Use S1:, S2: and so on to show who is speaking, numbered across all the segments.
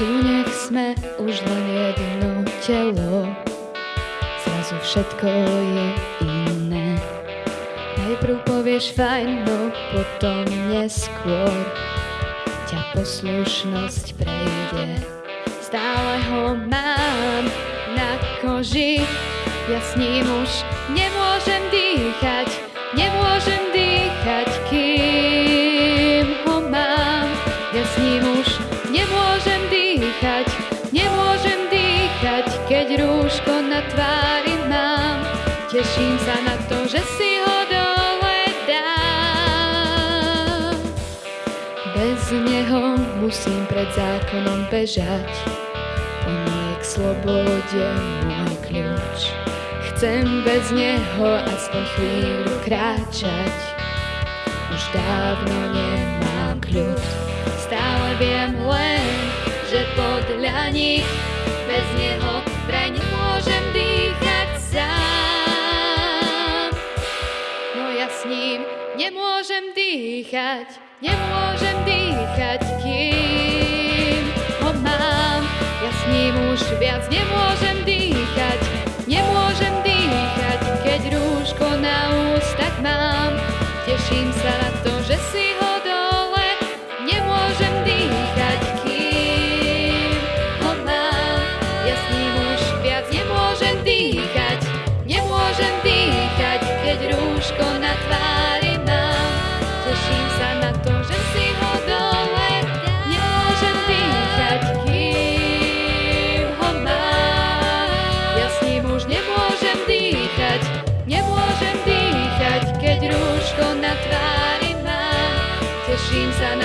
S1: Tu nech sme už len jedno telo, zrazu všetko je iné. Najprv povieš fajn, no potom neskôr ťa poslušnosť prejde. Stále ho mám na koži, ja s ním už nemôžem dýchať, nemôžem Teším sa na to, že si ho dole dám. Bez neho musím pred zákonom bežať, on je k slobode môj kľúč. Chcem bez neho aspoň chvíľu kráčať, už dávno nemám kľud. Stále viem len, že podľa nich bez neho nemôžem dýchať, nemôžem dýchať, kým ho mám. Ja s ním už viac nemôžem dýchať, nemôžem dýchať, keď rúško na ústach mám. Teším sa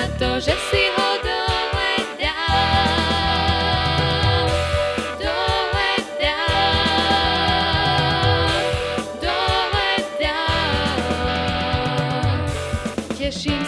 S1: Sa na to, že si ho dole dám. Dole dám, dole dám. Teším